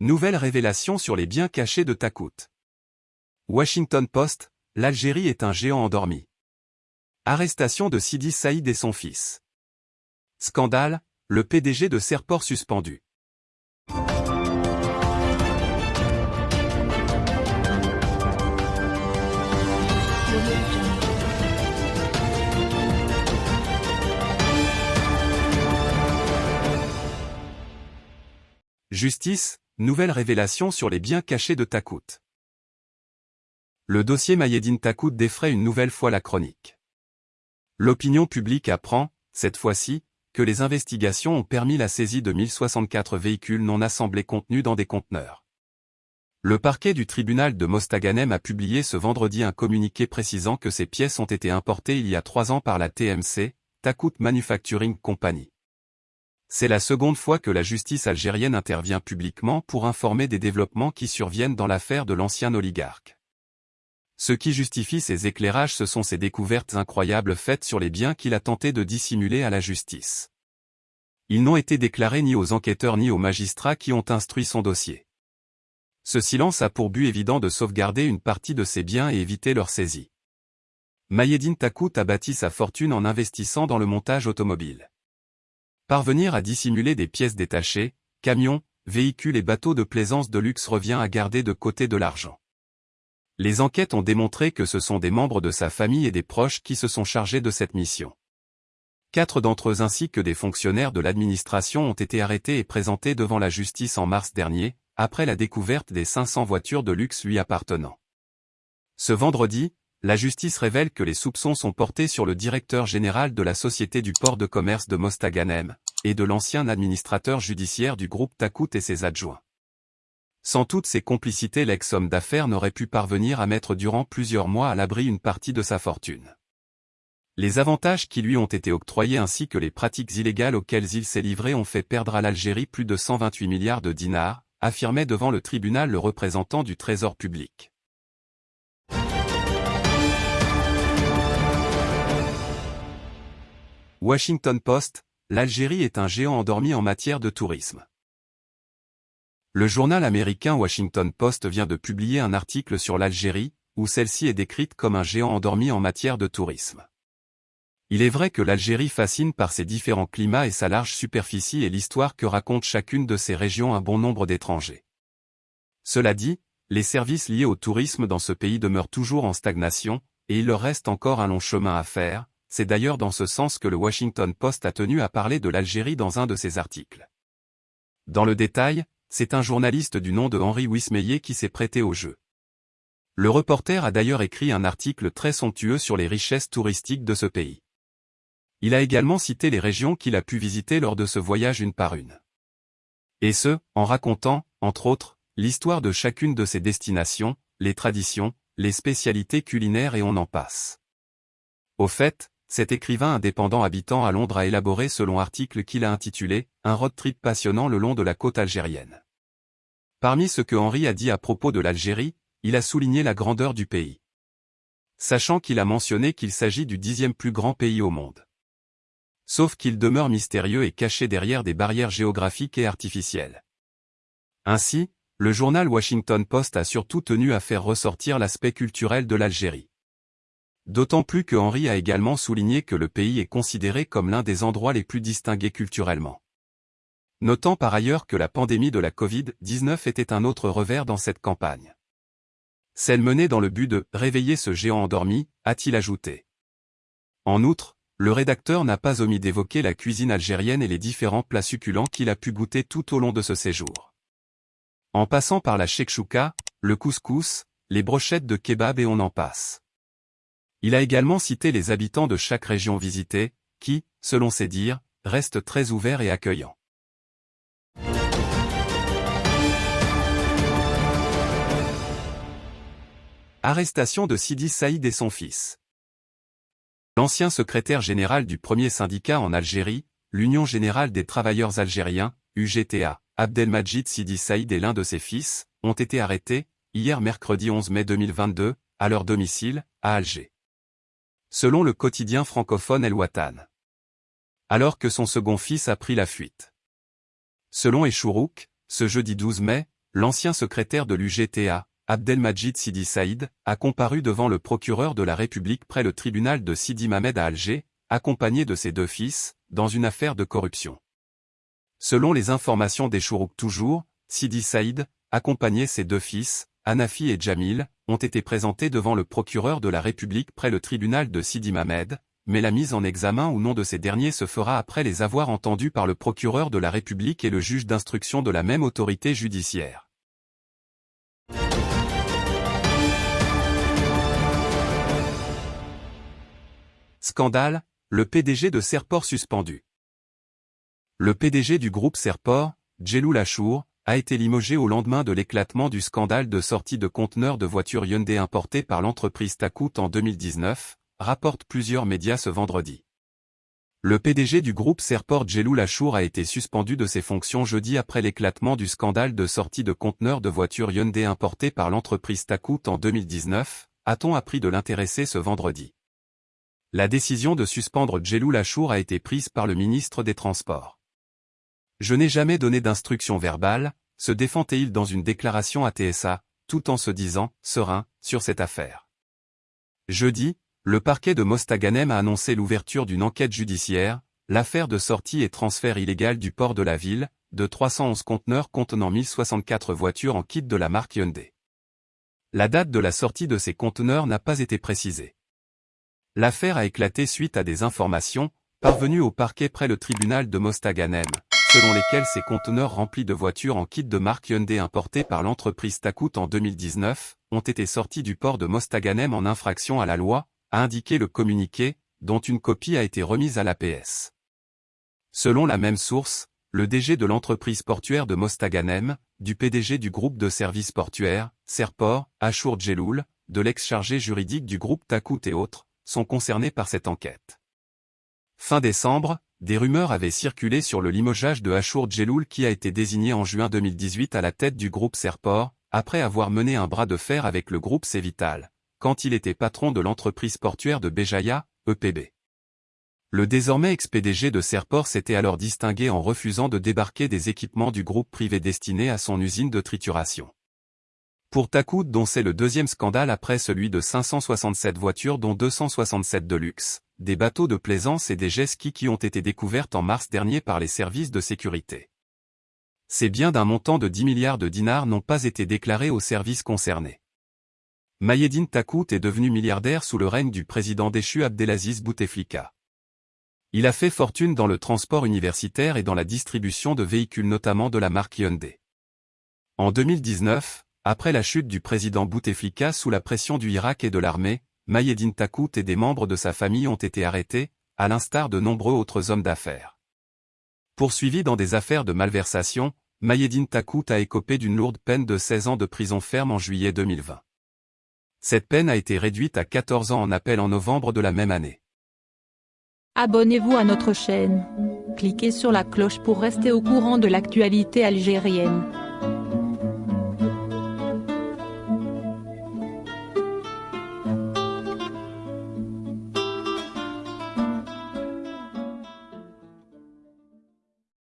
Nouvelle révélation sur les biens cachés de Takout. Washington Post, l'Algérie est un géant endormi. Arrestation de Sidi Saïd et son fils. Scandale, le PDG de Serport suspendu. Justice, nouvelle révélation sur les biens cachés de Takout. Le dossier Mayedine Takout défraie une nouvelle fois la chronique. L'opinion publique apprend, cette fois-ci, que les investigations ont permis la saisie de 1064 véhicules non assemblés contenus dans des conteneurs. Le parquet du tribunal de Mostaganem a publié ce vendredi un communiqué précisant que ces pièces ont été importées il y a trois ans par la TMC, Takout Manufacturing Company. C'est la seconde fois que la justice algérienne intervient publiquement pour informer des développements qui surviennent dans l'affaire de l'ancien oligarque. Ce qui justifie ces éclairages ce sont ces découvertes incroyables faites sur les biens qu'il a tenté de dissimuler à la justice. Ils n'ont été déclarés ni aux enquêteurs ni aux magistrats qui ont instruit son dossier. Ce silence a pour but évident de sauvegarder une partie de ses biens et éviter leur saisie. Mayedine Takout a bâti sa fortune en investissant dans le montage automobile. Parvenir à dissimuler des pièces détachées, camions, véhicules et bateaux de plaisance de luxe revient à garder de côté de l'argent. Les enquêtes ont démontré que ce sont des membres de sa famille et des proches qui se sont chargés de cette mission. Quatre d'entre eux ainsi que des fonctionnaires de l'administration ont été arrêtés et présentés devant la justice en mars dernier, après la découverte des 500 voitures de luxe lui appartenant. Ce vendredi, la justice révèle que les soupçons sont portés sur le directeur général de la Société du port de commerce de Mostaganem, et de l'ancien administrateur judiciaire du groupe Takout et ses adjoints. Sans toutes ces complicités l'ex-homme d'affaires n'aurait pu parvenir à mettre durant plusieurs mois à l'abri une partie de sa fortune. Les avantages qui lui ont été octroyés ainsi que les pratiques illégales auxquelles il s'est livré ont fait perdre à l'Algérie plus de 128 milliards de dinars, affirmait devant le tribunal le représentant du Trésor public. Washington Post, l'Algérie est un géant endormi en matière de tourisme. Le journal américain Washington Post vient de publier un article sur l'Algérie, où celle-ci est décrite comme un géant endormi en matière de tourisme. Il est vrai que l'Algérie fascine par ses différents climats et sa large superficie et l'histoire que raconte chacune de ces régions un bon nombre d'étrangers. Cela dit, les services liés au tourisme dans ce pays demeurent toujours en stagnation, et il leur reste encore un long chemin à faire, c'est d'ailleurs dans ce sens que le Washington Post a tenu à parler de l'Algérie dans un de ses articles. Dans le détail, c'est un journaliste du nom de Henri Wismeyer qui s'est prêté au jeu. Le reporter a d'ailleurs écrit un article très somptueux sur les richesses touristiques de ce pays. Il a également cité les régions qu'il a pu visiter lors de ce voyage une par une. Et ce, en racontant, entre autres, l'histoire de chacune de ces destinations, les traditions, les spécialités culinaires et on en passe. Au fait, cet écrivain indépendant habitant à Londres a élaboré selon article qu'il a intitulé « Un road trip passionnant le long de la côte algérienne ». Parmi ce que Henri a dit à propos de l'Algérie, il a souligné la grandeur du pays. Sachant qu'il a mentionné qu'il s'agit du dixième plus grand pays au monde. Sauf qu'il demeure mystérieux et caché derrière des barrières géographiques et artificielles. Ainsi, le journal Washington Post a surtout tenu à faire ressortir l'aspect culturel de l'Algérie. D'autant plus que Henri a également souligné que le pays est considéré comme l'un des endroits les plus distingués culturellement. Notant par ailleurs que la pandémie de la Covid-19 était un autre revers dans cette campagne. Celle menée dans le but de « réveiller ce géant endormi », a-t-il ajouté. En outre, le rédacteur n'a pas omis d'évoquer la cuisine algérienne et les différents plats succulents qu'il a pu goûter tout au long de ce séjour. En passant par la shekchouka, le couscous, les brochettes de kebab et on en passe. Il a également cité les habitants de chaque région visitée, qui, selon ses dires, restent très ouverts et accueillants. Arrestation de Sidi Saïd et son fils. L'ancien secrétaire général du premier syndicat en Algérie, l'Union générale des travailleurs algériens, UGTA, Abdelmajid Sidi Saïd et l'un de ses fils, ont été arrêtés, hier mercredi 11 mai 2022, à leur domicile, à Alger selon le quotidien francophone El Watan. Alors que son second fils a pris la fuite. Selon Echourouk, ce jeudi 12 mai, l'ancien secrétaire de l'UGTA, Abdelmajid Sidi Saïd, a comparu devant le procureur de la République près le tribunal de Sidi Mamed à Alger, accompagné de ses deux fils, dans une affaire de corruption. Selon les informations des Chourouk toujours, Sidi Saïd, accompagné ses deux fils, Anafi et Jamil, ont été présentés devant le procureur de la République près le tribunal de Sidi Mamed, mais la mise en examen ou non de ces derniers se fera après les avoir entendus par le procureur de la République et le juge d'instruction de la même autorité judiciaire. Scandale, le PDG de Serport suspendu. Le PDG du groupe Serport, Djelou Lachour, a été limogé au lendemain de l'éclatement du scandale de sortie de conteneurs de voitures Hyundai importés par l'entreprise Takut en 2019, rapportent plusieurs médias ce vendredi. Le PDG du groupe Serport Djelou Lachour a été suspendu de ses fonctions jeudi après l'éclatement du scandale de sortie de conteneurs de voitures Hyundai importés par l'entreprise Takut en 2019, a-t-on appris de l'intéressé ce vendredi. La décision de suspendre Djelou Lachour a été prise par le ministre des Transports. Je n'ai jamais donné d'instruction verbale, se défendait-il dans une déclaration à TSA, tout en se disant, serein, sur cette affaire. Jeudi, le parquet de Mostaganem a annoncé l'ouverture d'une enquête judiciaire, l'affaire de sortie et transfert illégal du port de la ville, de 311 conteneurs contenant 1064 voitures en kit de la marque Hyundai. La date de la sortie de ces conteneurs n'a pas été précisée. L'affaire a éclaté suite à des informations, parvenues au parquet près le tribunal de Mostaganem, selon lesquels ces conteneurs remplis de voitures en kit de marque Hyundai importés par l'entreprise Takut en 2019, ont été sortis du port de Mostaganem en infraction à la loi, a indiqué le communiqué, dont une copie a été remise à l'APS. Selon la même source, le DG de l'entreprise portuaire de Mostaganem, du PDG du groupe de services portuaires, Serport, Achour Djeloul, de l'ex-chargé juridique du groupe Takut et autres, sont concernés par cette enquête. Fin décembre, des rumeurs avaient circulé sur le limogeage de Achour Djeloul qui a été désigné en juin 2018 à la tête du groupe Serport, après avoir mené un bras de fer avec le groupe Cévital, quand il était patron de l'entreprise portuaire de Béjaïa, EPB. Le désormais ex-PDG de Serport s'était alors distingué en refusant de débarquer des équipements du groupe privé destinés à son usine de trituration. Pour Takout dont c'est le deuxième scandale après celui de 567 voitures dont 267 de luxe, des bateaux de plaisance et des jet skis qui ont été découvertes en mars dernier par les services de sécurité. Ces biens d'un montant de 10 milliards de dinars n'ont pas été déclarés aux services concernés. Mayedine Takout est devenu milliardaire sous le règne du président déchu Abdelaziz Bouteflika. Il a fait fortune dans le transport universitaire et dans la distribution de véhicules notamment de la marque Hyundai. En 2019, après la chute du président Bouteflika sous la pression du Irak et de l'armée, Mayedine Takout et des membres de sa famille ont été arrêtés, à l'instar de nombreux autres hommes d'affaires. Poursuivi dans des affaires de malversation, Mayedine Takout a écopé d'une lourde peine de 16 ans de prison ferme en juillet 2020. Cette peine a été réduite à 14 ans en appel en novembre de la même année. Abonnez-vous à notre chaîne. Cliquez sur la cloche pour rester au courant de l'actualité algérienne.